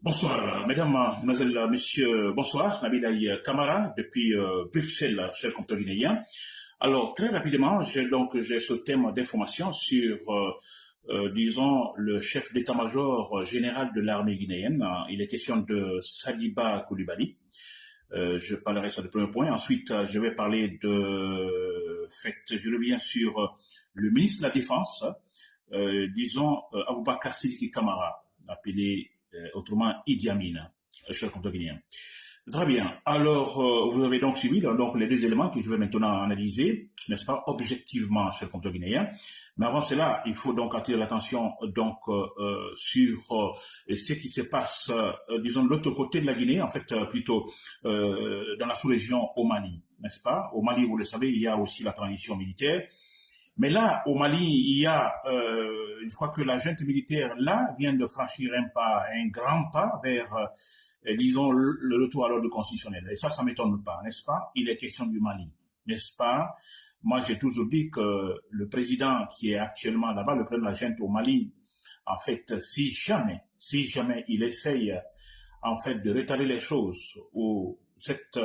Bonsoir, mesdames, mesdemoiselles, messieurs, bonsoir. Nabidaï Kamara, depuis euh, Bruxelles, cher compteur guinéen. Alors, très rapidement, j'ai donc ce thème d'information sur, euh, euh, disons, le chef d'état-major général de l'armée guinéenne. Il est question de Sadiba Koulibaly. je parlerai ça de premier point. Ensuite, je vais parler de fait, je reviens sur le ministre de la Défense, disons, Aboubakar Sidiki Kamara, appelé euh, autrement Idi Amin, euh, cher guinéen. Très bien. Alors, euh, vous avez donc suivi donc, les deux éléments que je vais maintenant analyser, n'est-ce pas, objectivement, cher compteur guinéen. Mais avant cela, il faut donc attirer l'attention donc sur ce qui se passe, disons, de l'autre côté de la Guinée, en fait, plutôt dans la sous-région au Mali, n'est-ce pas? Au Mali, vous le savez, il y a aussi la transition militaire. Mais là, au Mali, il y a, euh, je crois que la junte militaire, là, vient de franchir un pas, un grand pas vers, euh, disons, le, retour à l'ordre constitutionnel. Et ça, ça m'étonne pas, n'est-ce pas? Il est question du Mali, n'est-ce pas? Moi, j'ai toujours dit que le président qui est actuellement là-bas, le président de la junte au Mali, en fait, si jamais, si jamais il essaye, en fait, de retarder les choses ou cette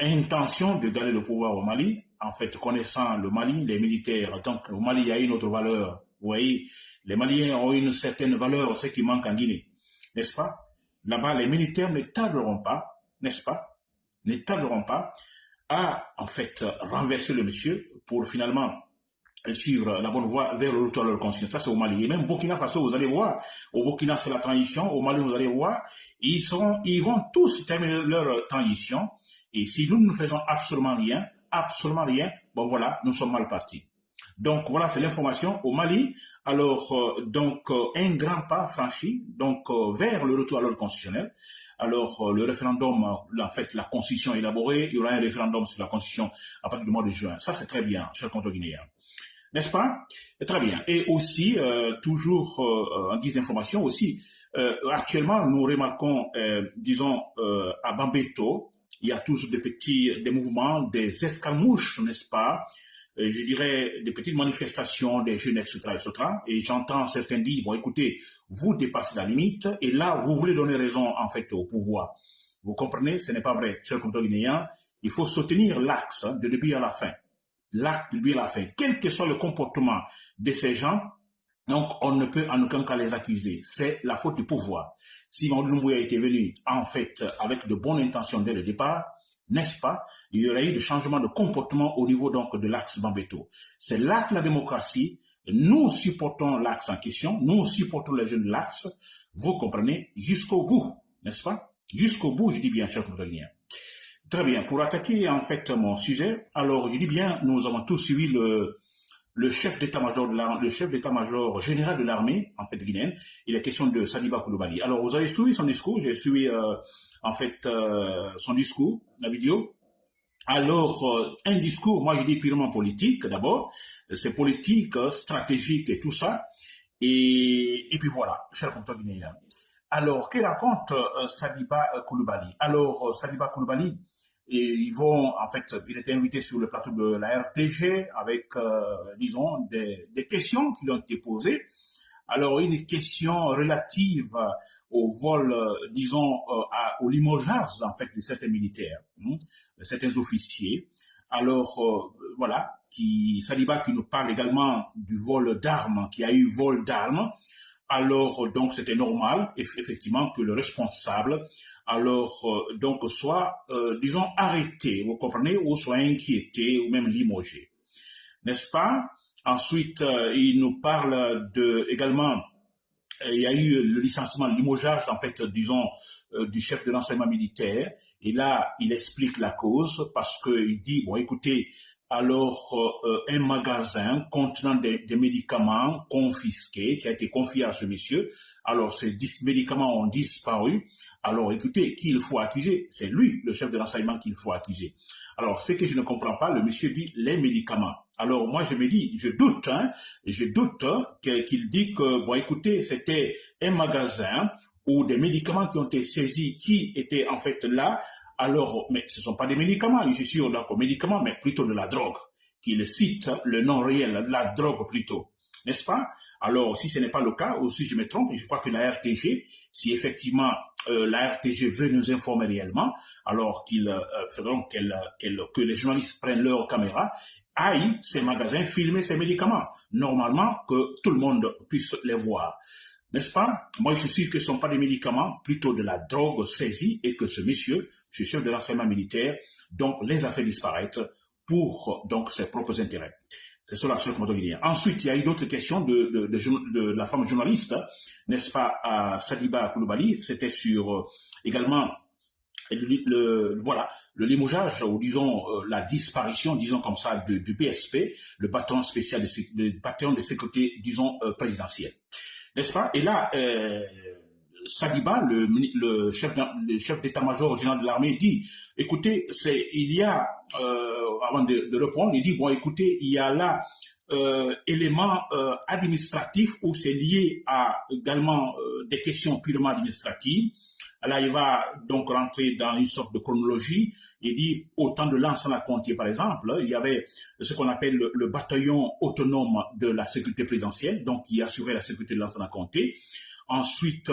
intention de garder le pouvoir au Mali, en fait, connaissant le Mali, les militaires, donc au Mali, il y a une autre valeur. Vous voyez, les Maliens ont une certaine valeur, ce qui manque en Guinée, n'est-ce pas? Là-bas, les militaires ne tarderont pas, n'est-ce pas? Ne tarderont pas à, en fait, renverser le monsieur pour finalement suivre la bonne voie vers le retour à leur conscience. Ça, c'est au Mali. Et même Burkina Faso, vous allez voir, au Burkina, c'est la transition. Au Mali, vous allez voir, ils, sont, ils vont tous terminer leur transition. Et si nous ne faisons absolument rien, absolument rien, bon voilà, nous sommes mal partis. Donc voilà, c'est l'information au Mali. Alors euh, donc euh, un grand pas franchi donc euh, vers le retour à l'ordre constitutionnel. Alors le référendum, en fait la constitution élaborée, il y aura un référendum sur la constitution à partir du mois de juin. Ça c'est très bien, cher compte guinéen. N'est-ce pas? Très bien. Et aussi toujours en guise d'information aussi, actuellement nous remarquons, disons à Bambeto, il y a toujours des petits des mouvements, des escarmouches, n'est-ce pas? Euh, Je dirais des petites manifestations des jeunes, etc. etc. et j'entends certains dire, bon écoutez, vous dépassez la limite, et là, vous voulez donner raison en fait au pouvoir. Vous comprenez, ce n'est pas vrai, cher compteur guinéen, il faut soutenir l'axe de début à la fin. L'acte de début à la fin. Quel que soit le comportement de ces gens, donc, on ne peut en aucun cas les accuser. C'est la faute du pouvoir. Si Mamadou a été venu, en fait, avec de bonnes intentions dès le départ, n'est-ce pas, il y aurait eu de changements de comportement au niveau donc de l'axe Bambeto. C'est là que la démocratie, nous supportons l'axe en question, nous supportons les jeunes de l'axe, vous comprenez, jusqu'au bout, n'est-ce pas? Jusqu'au bout, je dis bien, cher Controlien. Très bien, pour attaquer en fait mon sujet, alors je dis bien, nous avons tous suivi le, le chef d'état-major le chef d'état-major général de l'armée, en fait, guinéenne, il est question de Sadiba Koulibaly. Alors, vous avez suivi son discours, j'ai suivi, euh, en fait, euh, son discours, la vidéo. Alors, euh, un discours, moi, je dis purement politique, d'abord. C'est politique, stratégique et tout ça. Et, et puis voilà, cher compteur guinéen. Alors, que raconte Sadiba Koulibaly? Alors, Sadiba Koulibaly, et ils vont, en fait, il était invité sur le plateau de la RTG avec, euh, disons, des, questions qui lui ont été posées. Alors, une question relative au vol, euh, disons, euh, au limogeage, en fait, de certains militaires, hein, de certains officiers. Alors, voilà, qui, Saliba qui nous parle également du vol d'armes, qui a eu vol d'armes alors donc c'était normal effectivement que le responsable alors euh, donc soit euh, disons arrêté vous comprenez ou soit inquiété ou même limogé n'est-ce pas? Ensuite euh, il nous parle de également il y a eu le licenciement, le limogeage, en fait, disons, du chef de l'enseignement militaire. Et là, il explique la cause parce qu'il dit, bon, écoutez, alors euh, un magasin contenant des, médicaments confisqués qui a été confié à ce monsieur. Alors ces médicaments ont disparu. Alors écoutez, qui il faut accuser? C'est lui, le chef de l'enseignement, qu'il faut accuser. Alors ce que je ne comprends pas, le monsieur dit les médicaments. Alors moi je me dis, je doute, hein, je doute qu'il dit que, bon écoutez, c'était un magasin où des médicaments qui ont été saisis, qui étaient en fait là, alors, mais ce ne sont pas des médicaments, je suis donc médicaments, mais plutôt de la drogue, qu'il cite le nom réel, de la drogue plutôt. n'est-ce pas? Alors, si ce n'est pas le cas, ou si je me trompe, je crois que la RTG, si effectivement euh, la RTG veut nous informer réellement, alors qu'ils euh, feront que les journalistes prennent leur caméra, aillent ces magasins filmer ces médicaments. Normalement, que tout le monde puisse les voir. N'est-ce pas? Moi, je suis sûr que ce ne sont pas des médicaments, plutôt de la drogue saisie et que ce monsieur, ce chef de l'enseignement militaire, donc les a fait disparaître pour donc ses propres intérêts. C'est cela, cher dire. Ensuite, il y a eu d'autres questions de, la femme journaliste, n'est-ce pas, à Sadiba Koulibaly. C'était sur euh, également le, voilà, le limogeage, ou disons euh, la disparition, disons comme ça, du BSP, le bâton spécial, de, le bâton de sécurité, disons, euh, présidentiel n'est-ce pas? Et là, euh, Sadiba, le, chef d'état-major général de l'armée, dit, écoutez, il y a, euh, avant de, répondre, il dit, bon, écoutez, il y a là euh, éléments euh, administratifs où c'est lié à également des questions purement administratives. Là, il va donc rentrer dans une sorte de chronologie. Il dit, au temps de à Contier, par exemple, il y avait ce qu'on appelle le, bataillon autonome de la sécurité présidentielle, donc qui assurait la sécurité de à Contier. Ensuite,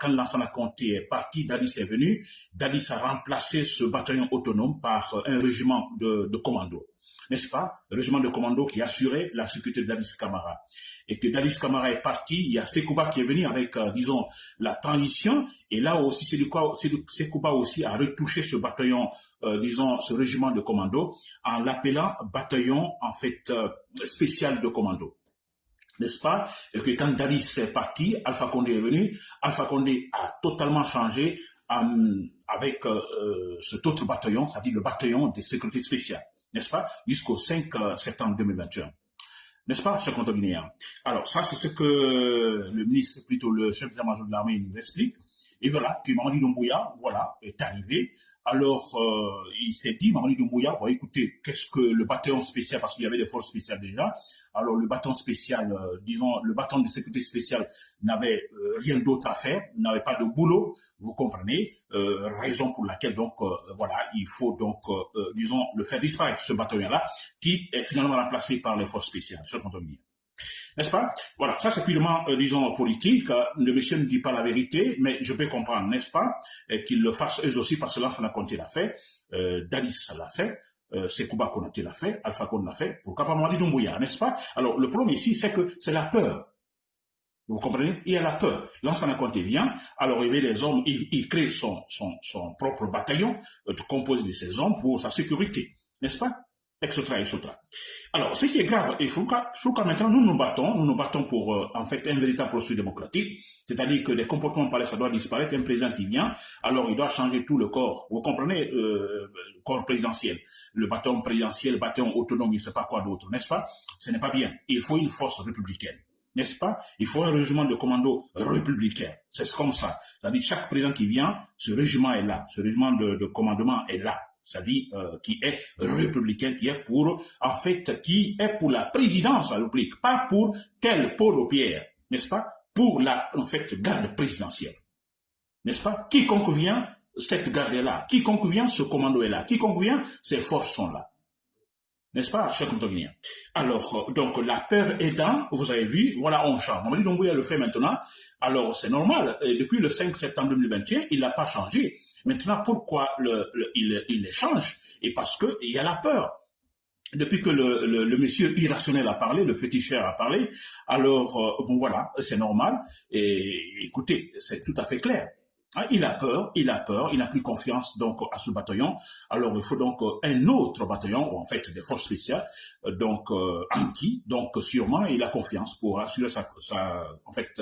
quand Lansana Conté est parti, Dadis est venu. Dadis a remplacé ce bataillon autonome par un régiment de, de commando n'est-ce pas, le régiment de commando qui assurait la sécurité de Dadis Camara. Et que Dadis Camara est parti, il y a Sekouba qui est venu avec, euh, disons, la transition, et là aussi, Sekouba aussi a retouché ce bataillon, euh, disons, ce régiment de commando, en l'appelant bataillon, en fait, euh, spécial de commando. N'est-ce pas? Et que quand Dadis est parti, Alpha Condé est venu, Alpha Condé a totalement changé avec cet autre bataillon, c'est-à-dire le bataillon de sécurité spéciale n'est-ce pas, jusqu'au 5 euh, septembre 2021. N'est-ce pas, cher compte guinéen? Alors, ça, c'est ce que le ministre, plutôt le chef d'état-major de l'armée nous explique. Et voilà, que Mamadi Doumbouya, voilà, est arrivé alors, euh, il s'est dit, Mamadi Doumbouya, écoutez, qu'est-ce que le bâton spécial, parce qu'il y avait des forces spéciales déjà, alors le bâton spécial, euh, disons, le bâton de sécurité spéciale n'avait euh, rien d'autre à faire, n'avait pas de boulot, vous comprenez, raison pour laquelle, donc, voilà, il faut donc, disons, le faire disparaître, ce bâton-là, qui est finalement remplacé par les forces spéciales, ce qu'on n'est-ce pas? Voilà, ça c'est purement, euh, disons, politique. Le monsieur ne dit pas la vérité, mais je peux comprendre, n'est-ce pas? Qu'ils le fassent eux aussi, parce que là, ça n'a compté l'a fait, euh, l'a fait, euh, Sekouba Konaté l'a fait, Alpha Kone l'a fait, pourquoi pas Mamadi Doumbouya, n'est-ce pas? Alors, le problème ici, c'est que c'est la peur. Vous comprenez? Il y a la peur. L'ancien Conté vient, alors il met les hommes, il, crée son, propre bataillon, euh, composé de ces hommes pour sa sécurité, n'est-ce pas? Etc., etc. Alors, ce qui est grave, faut qu'à maintenant nous nous battons, nous nous battons pour euh, en fait un véritable processus démocratique, c'est-à-dire que les comportements palais, ça doit disparaître, un président qui vient, alors il doit changer tout le corps. Vous comprenez, euh, le corps présidentiel, le bâton présidentiel, le bâton autonome, je ne sais pas quoi d'autre, n'est-ce pas? Ce n'est pas bien. Il faut une force républicaine n'est-ce pas? Il faut un régiment de commando républicain. C'est comme ça. C'est-à-dire chaque président qui vient, ce régiment est là, ce régiment de commandement est là c'est-à-dire euh, qui est républicain, qui est pour, en fait, qui est pour la présidence de la République, pas pour tel Paul Pierre, n'est-ce pas? Pour la, en fait, garde présidentielle, n'est-ce pas? Quiconque vient, cette garde est là. Quiconque vient, ce commando est là. Quiconque vient, ces forces sont là. N'est-ce pas, cher Antonien Alors, euh, donc, la peur aidant, vous avez vu, voilà, on change. On dit donc, oui, le fait maintenant. Alors, c'est normal. Depuis le 5 septembre 2021, il n'a pas changé. Maintenant, pourquoi le, il, change? Et parce qu'il y a la peur. Depuis que le, le, monsieur irrationnel a parlé, le féticheur a parlé, alors, euh, bon, voilà, c'est normal. Et écoutez, c'est tout à fait clair. Ah, il a peur, il a peur, il n'a plus confiance donc à ce bataillon. Alors il faut donc euh, un autre bataillon, ou en fait des forces spéciales, euh, donc euh, en qui, donc sûrement il a confiance pour assurer sa, en fait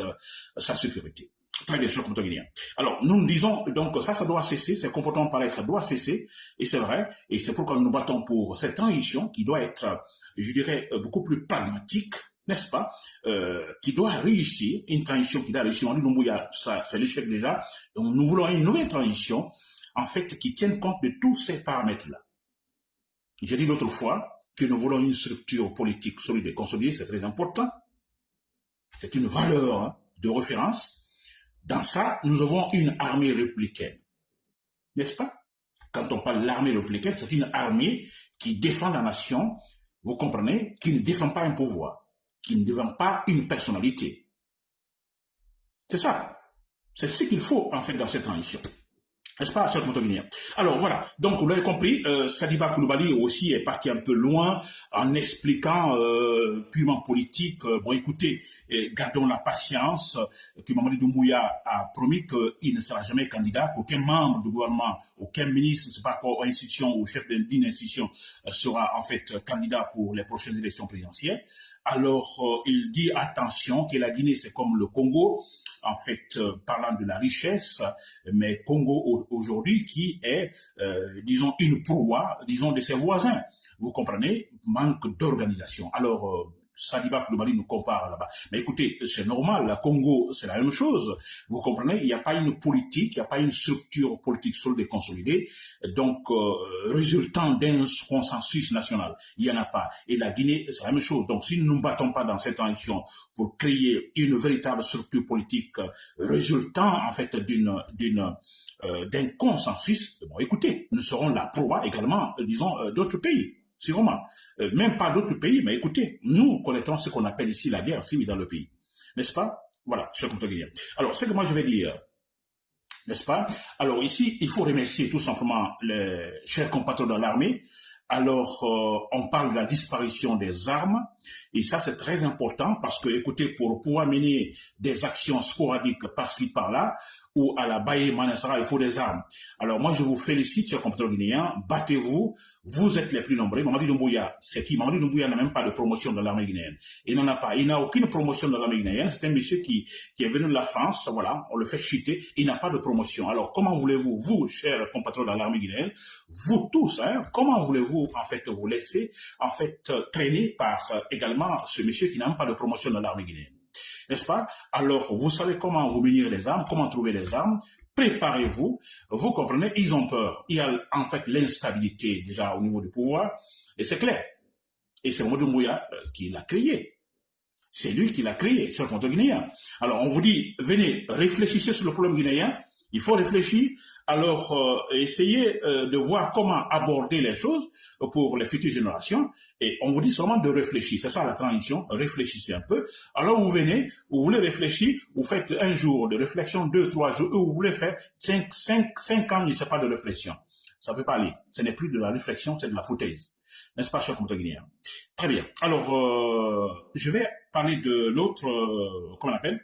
sa sécurité. Très bien, guinéen. Alors, nous disons, donc, ça, ça doit cesser, ces comportements pareils, ça doit cesser, et c'est vrai, et c'est pourquoi nous battons pour cette transition qui doit être, je dirais, beaucoup plus pragmatique, n'est-ce pas, euh, qui doit réussir, une transition qui doit réussir. On dit, c'est l'échec déjà. Donc, nous voulons une nouvelle transition, en fait, qui tienne compte de tous ces paramètres-là. J'ai dit l'autre fois que nous voulons une structure politique solide et consolidée, c'est très important. C'est une valeur hein, de référence. Dans ça, nous avons une armée républicaine. N'est-ce pas? Quand on parle de l'armée républicaine, c'est une armée qui défend la nation, vous comprenez, qui ne défend pas un pouvoir qui ne devient pas une personnalité. C'est ça. C'est ce qu'il faut, en fait, dans cette transition. N'est-ce pas, cher Guinéen Alors voilà, donc vous l'avez compris, euh, Sadiba Koulibaly aussi est parti un peu loin en expliquant euh, purement politique. Euh, bon, écoutez, gardons la patience, que Mamadi Doumbouya a promis qu'il ne sera jamais candidat, qu'aucun membre du gouvernement, aucun ministre, c'est pas quoi, institution ou chef d'une institution sera en fait candidat pour les prochaines élections présidentielles. Alors, euh, il dit attention que la Guinée, c'est comme le Congo, en fait, euh, parlant de la richesse, mais Congo aujourd'hui qui est, euh, disons, une proie, disons, de ses voisins. Vous comprenez? Manque d'organisation. Alors, Sadiba Koulibaly nous compare là-bas. Mais écoutez, c'est normal, la Congo, c'est la même chose. Vous comprenez, il n'y a pas une politique, il n'y a pas une structure politique solide et consolidée, donc euh, résultant d'un consensus national. Il n'y en a pas. Et la Guinée, c'est la même chose. Donc si nous ne battons pas dans cette transition pour créer une véritable structure politique résultant en fait d'une d'une euh, d'un consensus, bon écoutez, nous serons la proie également, disons, euh, d'autres pays. Euh, même pas d'autres pays, mais écoutez, nous connaissons ce qu'on appelle ici la guerre civile dans le pays. N'est-ce pas? Voilà, cher dire. Alors, ce que moi je vais dire, n'est-ce pas? Alors ici, il faut remercier tout simplement les chers compatriotes de l'armée. Alors, euh, on parle de la disparition des armes, et ça c'est très important parce que, écoutez, pour pouvoir mener des actions sporadiques par-ci par-là, ou à la Baye Manassara, il faut des armes. Alors moi, je vous félicite, chers compatriotes guinéens, battez-vous, vous êtes les plus nombreux. Mamadi Doumbouya, c'est qui? Mamadi Doumbouya n'a même pas de promotion dans l'armée guinéenne. Il n'en a pas, il n'a aucune promotion dans l'armée guinéenne. C'est un monsieur qui, qui est venu de la France, voilà, on le fait chuter, il n'a pas de promotion. Alors comment voulez-vous, vous, chers compatriotes dans l'armée guinéenne, vous tous, hein, comment voulez-vous en fait vous laisser en fait traîner par euh, également ce monsieur qui n'a même pas de promotion dans l'armée guinéenne? N'est-ce pas? Alors, vous savez comment vous munir les armes, comment trouver les armes, préparez-vous, vous comprenez, ils ont peur. Il y a en fait l'instabilité déjà au niveau du pouvoir, et c'est clair. Et c'est Mouya euh, qui l'a créé. C'est lui qui l'a créé, sur le guinéen. Alors, on vous dit, venez, réfléchissez sur le problème guinéen, il faut réfléchir, alors euh, essayer euh, de voir comment aborder les choses pour les futures générations. Et on vous dit seulement de réfléchir. C'est ça la transition. Réfléchissez un peu. Alors vous venez, vous voulez réfléchir, vous faites un jour de réflexion, deux, trois jours, ou vous voulez faire cinq, cinq, cinq ans, je ne sais pas, de réflexion. Ça ne peut pas aller. Ce n'est plus de la réflexion, c'est de la foutaise. N'est-ce pas, cher Guinéen Très bien. Alors, euh, je vais parler de l'autre, comment on appelle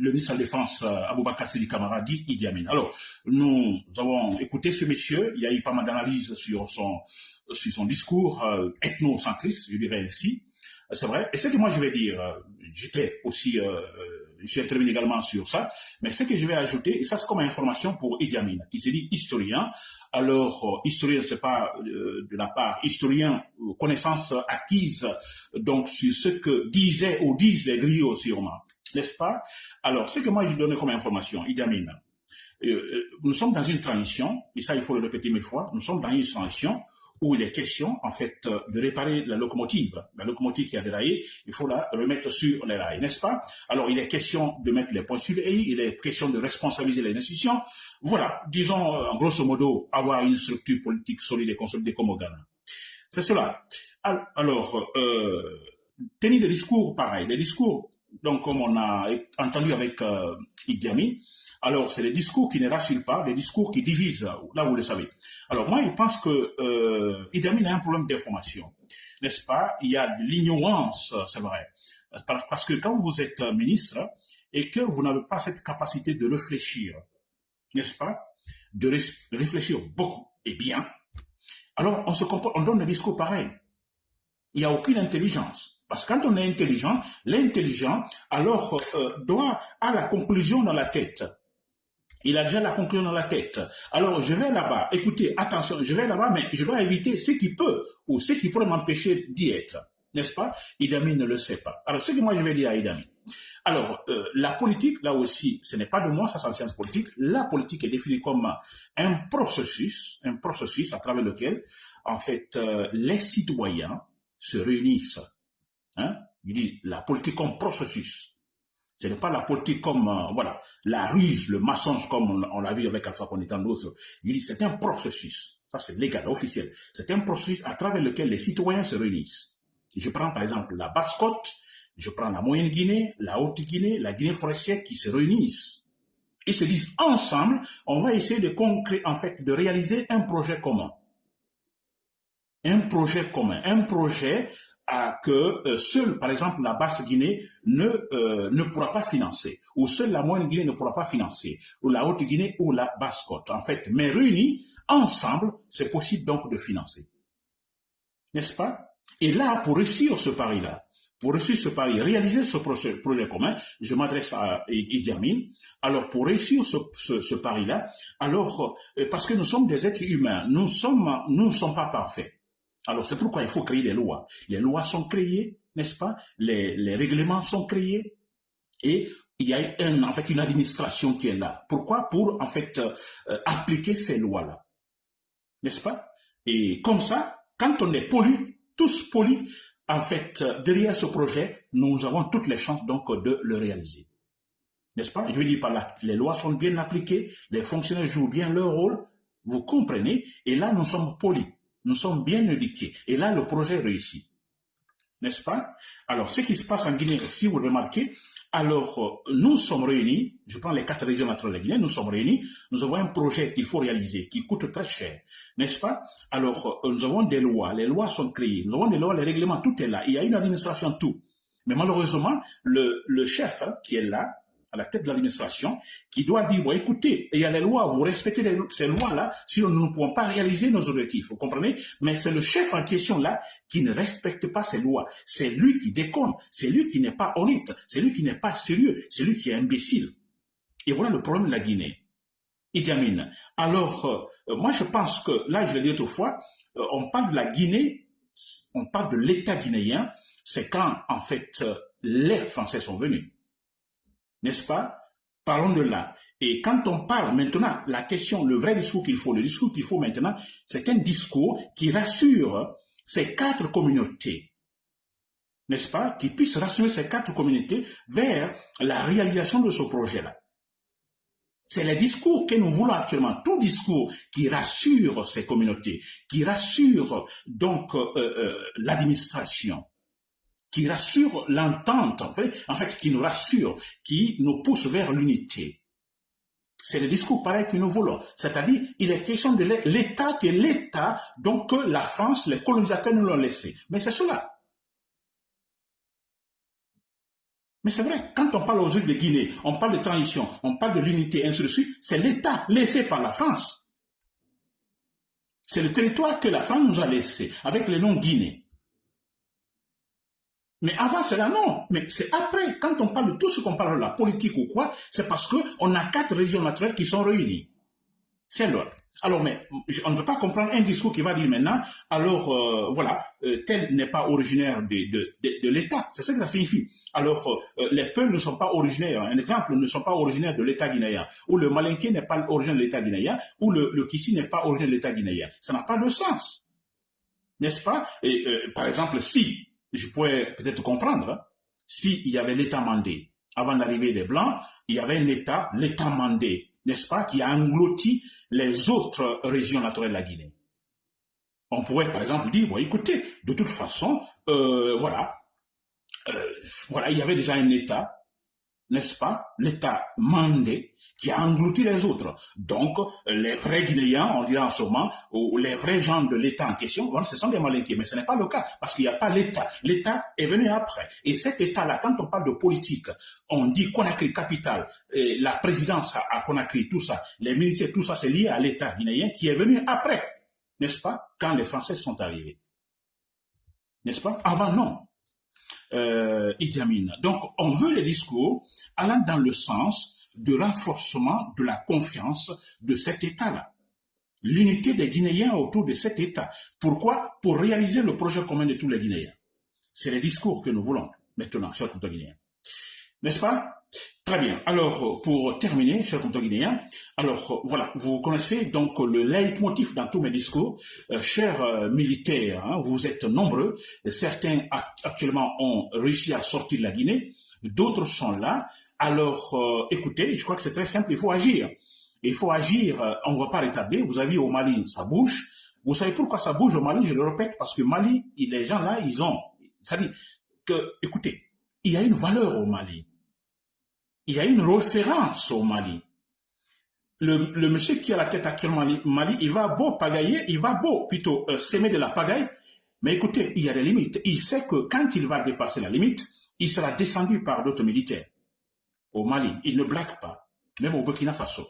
le ministre de la Défense, euh, Aboubakar Sidi Kamara, dit Idi Amin. Alors, nous avons écouté ce monsieur, il y a eu pas mal d'analyses sur son, discours euh, ethnocentriste, je dirais ainsi. C'est vrai. Et ce que moi je vais dire, euh, j'étais aussi, euh, je suis intervenu également sur ça, mais ce que je vais ajouter, et ça c'est comme information pour Idi Amin, qui s'est dit historien. Alors, historien, c'est pas de la part historien, connaissance acquise, donc sur ce que disaient ou disent les griots sûrement n'est-ce pas? Alors, ce que moi je donne comme information, Idi Amin, euh, euh, nous sommes dans une transition, et ça il faut le répéter mille fois, nous sommes dans une transition où il est question, en fait, euh, de réparer la locomotive. La locomotive qui a déraillé, il faut la remettre sur les rails, n'est-ce pas? Alors, il est question de mettre les points sur les i, il est question de responsabiliser les institutions. Voilà, disons, en grosso modo, avoir une structure politique solide et consolidée comme au Ghana. C'est cela. Alors, euh, tenir des discours pareils, des discours donc comme on a entendu avec euh, Idi Amin, alors c'est des discours qui ne rassurent pas, des discours qui divisent, là vous le savez. Alors moi, je pense que euh, Idi Amin a un problème d'information, n'est-ce pas? Il y a de l'ignorance, c'est vrai. Parce que quand vous êtes ministre et que vous n'avez pas cette capacité de réfléchir, n'est-ce pas? De réfléchir beaucoup et bien, alors on se comporte, on donne des discours pareils. Il n'y a aucune intelligence. Parce que quand on est intelligent, l'intelligent, alors, euh, doit à la conclusion dans la tête. Il a déjà la conclusion dans la tête. Alors, je vais là-bas. Écoutez, attention, je vais là-bas, mais je dois éviter ce qui peut ou ce qui pourrait m'empêcher d'y être. N'est-ce pas? Idami ne le sait pas. Alors, ce que moi je vais dire à Idami. Alors, euh, la politique, là aussi, ce n'est pas de moi, ça c'est la science politique. La politique est définie comme un processus, un processus à travers lequel, en fait, euh, les citoyens se réunissent Hein? Il dit la politique comme processus. Ce n'est pas la politique comme euh, voilà la ruse, le mensonge comme on, l'a vu avec Alpha Condé et d'autres. Il dit c'est un processus. Ça c'est légal, officiel. C'est un processus à travers lequel les citoyens se réunissent. Je prends par exemple la basse-côte, je prends la moyenne Guinée, la haute Guinée, la Guinée forestière qui se réunissent. Ils se disent ensemble, on va essayer de concrétiser, en fait, de réaliser un projet commun. Un projet commun, un projet que euh, seule, par exemple, la basse Guinée ne, euh, ne pourra pas financer, ou seule la moyenne Guinée ne pourra pas financer, ou la haute Guinée ou la basse côte. En fait, mais réunis ensemble, c'est possible donc de financer. N'est-ce pas? Et là, pour réussir ce pari-là, pour réussir ce pari, réaliser ce projet, commun, je m'adresse à Idi. Alors, pour réussir ce, ce, ce pari-là, alors, euh, parce que nous sommes des êtres humains, nous sommes, nous ne sommes pas parfaits. Alors, c'est pourquoi il faut créer des lois. Les lois sont créées, n'est-ce pas? Les, règlements sont créés. Et il y a un, en fait une administration qui est là. Pourquoi? Pour, en fait, euh, appliquer ces lois-là. N'est-ce pas? Et comme ça, quand on est poli, tous polis, en fait, derrière ce projet, nous avons toutes les chances donc de le réaliser. N'est-ce pas? Je veux dire par là, les lois sont bien appliquées, les fonctionnaires jouent bien leur rôle, vous comprenez, et là nous sommes polis, nous sommes bien éduqués, et là le projet réussit. N'est-ce pas? Alors, ce qui se passe en Guinée, si vous remarquez, alors, euh, nous sommes réunis, je prends les quatre régions naturelles de Guinée, nous sommes réunis, nous avons un projet qu'il faut réaliser, qui coûte très cher, n'est-ce pas? Alors, euh, nous avons des lois, les lois sont créées, nous avons des lois, les règlements, tout est là, il y a une administration, tout. Mais malheureusement, le, chef hein, qui est là, à la tête de l'administration, qui doit dire, bon, écoutez, il y a les lois, vous respectez ces lois-là, sinon nous ne pouvons pas réaliser nos objectifs, vous comprenez? Mais c'est le chef en question-là qui ne respecte pas ces lois. C'est lui qui déconne, c'est lui qui n'est pas honnête, c'est lui qui n'est pas sérieux, c'est lui qui est imbécile. Et voilà le problème de la Guinée. Idi Amin. Alors, euh, moi je pense que, là je l'ai dit autrefois, euh, on parle de la Guinée, on parle de l'État guinéen, c'est quand en fait euh, les Français sont venus n'est-ce pas? Parlons de là. Et quand on parle maintenant, la question, le vrai discours qu'il faut, le discours qu'il faut maintenant, c'est un discours qui rassure ces quatre communautés, n'est-ce pas? Qui puisse rassurer ces quatre communautés vers la réalisation de ce projet-là. C'est le discours que nous voulons actuellement, tout discours qui rassure ces communautés, qui rassure donc euh, euh, l'administration, qui rassure l'entente, en fait, qui nous rassure, qui nous pousse vers l'unité. C'est le discours pareil que nous voulons. C'est-à-dire, il est question de l'État qui est l'État, donc la France, les colonisateurs nous l'ont laissé. Mais c'est cela. Mais c'est vrai, quand on parle aux îles de Guinée, on parle de transition, on parle de l'unité, ainsi de suite, c'est l'État laissé par la France. C'est le territoire que la France nous a laissé, avec le nom Guinée. Mais avant cela, non. Mais c'est après, quand on parle de tout ce qu'on parle de la politique ou quoi, c'est parce qu'on a quatre régions naturelles qui sont réunies. C'est l'autre. Alors, mais on ne peut pas comprendre un discours qui va dire maintenant, alors euh, voilà, euh, tel n'est pas originaire de, de, l'État. C'est ce que ça signifie. Alors, euh, les peuples ne sont pas originaires. Un exemple, ne sont pas originaires de l'État guinéen. Ou le Malinké n'est pas originaire de l'État guinéen. Ou le, le Kissi n'est pas originaire de l'État guinéen. Ça n'a pas de sens. N'est-ce pas? Et par exemple, si je pourrais peut-être comprendre, hein. s'il y avait l'État mandé, avant l'arrivée des Blancs, il y avait un État, l'État mandé, n'est-ce pas, qui a englouti les autres régions naturelles de la Guinée. On pourrait par exemple dire, bon écoutez, de toute façon, euh, voilà, euh, voilà, il y avait déjà un État n'est-ce pas, l'État mandé qui a englouti les autres. Donc, les vrais Guinéens, on dirait en ce moment, ou les vrais gens de l'État en question, ce sont des malinqués, mais ce n'est pas le cas, parce qu'il n'y a pas l'État. L'État est venu après. Et cet État-là, quand on parle de politique, on dit Conakry capital, et la présidence à Conakry, tout ça, les ministères, tout ça, c'est lié à l'État guinéen qui est venu après, n'est-ce pas, quand les Français sont arrivés. N'est-ce pas Avant, non euh. Donc, on veut les discours allant dans le sens de renforcement de la confiance de cet État-là. L'unité des Guinéens autour de cet État. Pourquoi? Pour réaliser le projet commun de tous les Guinéens. C'est les discours que nous voulons maintenant, chers Guinéens. N'est-ce pas? Très bien. Alors, pour terminer, chers guinéens, alors voilà, vous connaissez donc le leitmotiv dans tous mes discours. Euh, chers euh, militaires, hein, vous êtes nombreux. Certains actuellement ont réussi à sortir de la Guinée, d'autres sont là. Alors, euh, écoutez, je crois que c'est très simple, il faut agir. Il faut agir, on ne va pas rétablir. Vous avez au Mali, ça bouge. Vous savez pourquoi ça bouge au Mali? Je le répète, parce que Mali, les gens là, ils ont... Ça dit que, écoutez, il y a une valeur au Mali. Il y a une référence au Mali. Le, monsieur qui a la tête actuellement au Mali, il va beau pagailler, il va beau plutôt euh, s'aimer de la pagaille, mais écoutez, il y a des limites. Il sait que quand il va dépasser la limite, il sera descendu par d'autres militaires. Au Mali, il ne blague pas, même au Burkina Faso.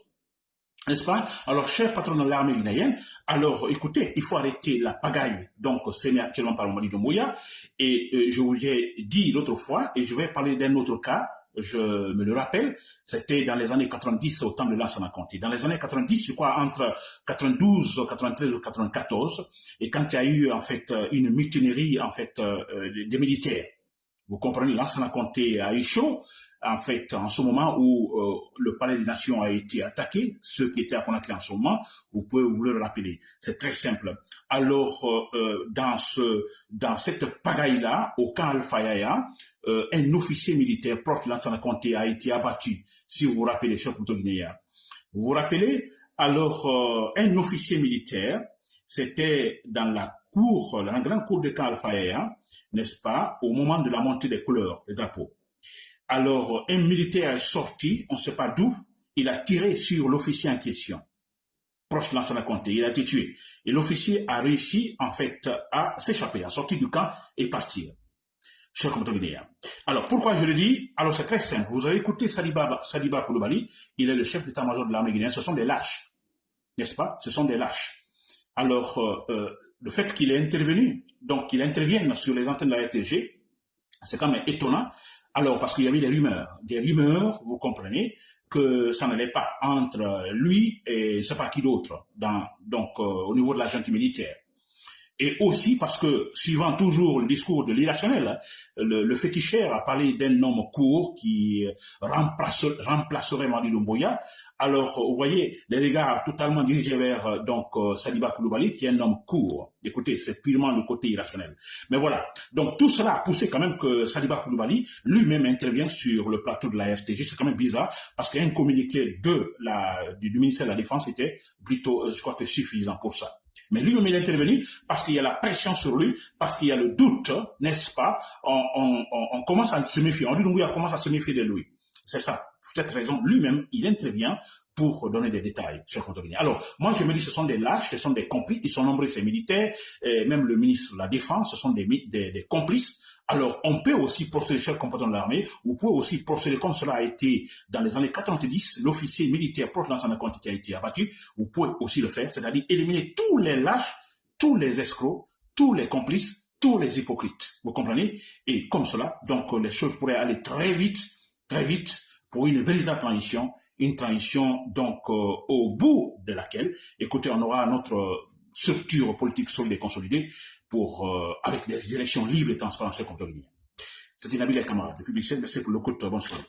N'est-ce pas? Alors, cher patron de l'armée guinéenne, alors écoutez, il faut arrêter la pagaille, donc c'est actuellement par le Mali de Mouya, et euh, je vous l'ai dit l'autre fois, et je vais parler d'un autre cas, je me le rappelle, c'était dans les années 90 au temps de Lansana Conté. Dans les années 90, je crois entre 92, 93 ou 94, et quand il y a eu en fait une mutinerie en fait euh, des militaires, vous comprenez, Lansana Conté a eu chaud, en fait, en ce moment où euh, le palais des nations a été attaqué, ceux qui étaient à Conakry en ce moment, vous pouvez vous le rappeler. C'est très simple. Alors, euh, euh, dans ce, dans cette pagaille-là, au camp Al-Fayaya, un officier militaire proche de l'ancien comté a été abattu, si vous vous rappelez, cher Guinéen. Vous vous rappelez? Alors, un officier militaire, c'était dans la cour, dans la grande cour de camp Al-Fayaya, n'est-ce pas, au moment de la montée des couleurs, des drapeaux. Alors, un militaire est sorti, on ne sait pas d'où, il a tiré sur l'officier en question, proche de l'ancien comté, il a été tué. Et l'officier a réussi, en fait, à s'échapper, à sortir du camp et partir. Cher guinéen. Alors, pourquoi je le dis? Alors, c'est très simple. Vous avez écouté Saliba, Saliba il est le chef d'état-major de l'armée guinéenne. Ce sont des lâches, n'est-ce pas? Ce sont des lâches. Alors, euh, euh, le fait qu'il est intervenu, donc qu'il intervienne sur les antennes de la RTG, c'est quand même étonnant alors, parce qu'il y avait des rumeurs, des rumeurs, vous comprenez, que ça n'allait pas entre lui et je sais pas qui d'autre, donc euh, au niveau de la junte militaire. Et aussi parce que, suivant toujours le discours de l'irrationnel, le, le, féticheur a parlé d'un homme court qui remplace, remplacerait Madi Lumboya. Alors, vous voyez, les regards totalement dirigés vers donc euh, Saliba Koulibaly, qui est un homme court. Écoutez, c'est purement le côté irrationnel. Mais voilà. Donc, tout cela a poussé quand même que Saliba Koulibaly lui-même intervient sur le plateau de la FTG. C'est quand même bizarre, parce qu'un communiqué de la, du, ministère de la Défense était plutôt, euh, je crois que suffisant pour ça. Mais lui-même, il intervenu parce qu'il y a la pression sur lui, parce qu'il y a le doute, n'est-ce pas? On, commence à se méfier. On dit, on commence à se méfier de lui. C'est ça. Pour cette raison, lui-même, il intervient pour donner des détails, cher Contorini. Alors, moi, je me dis, ce sont des lâches, ce sont des complices, ils sont nombreux, ces militaires, même le ministre de la Défense, ce sont des, complices. Alors, on peut aussi procéder, cher compagnon de l'armée, vous pouvez aussi procéder comme cela a été dans les années 90, l'officier militaire proche de l'ancien qui a été abattu, vous pouvez aussi le faire, c'est-à-dire éliminer tous les lâches, tous les escrocs, tous les complices, tous les hypocrites. Vous comprenez? Et comme cela, donc, les choses pourraient aller très vite, très vite, pour une véritable transition, une transition donc euh, au bout de laquelle, écoutez, on aura notre structure politique solide et consolidée pour, euh, avec des élections libres et transparentes et contrôlées. C'était Nabil Kamara, depuis Bruxelles. Merci pour le coup de bonsoir.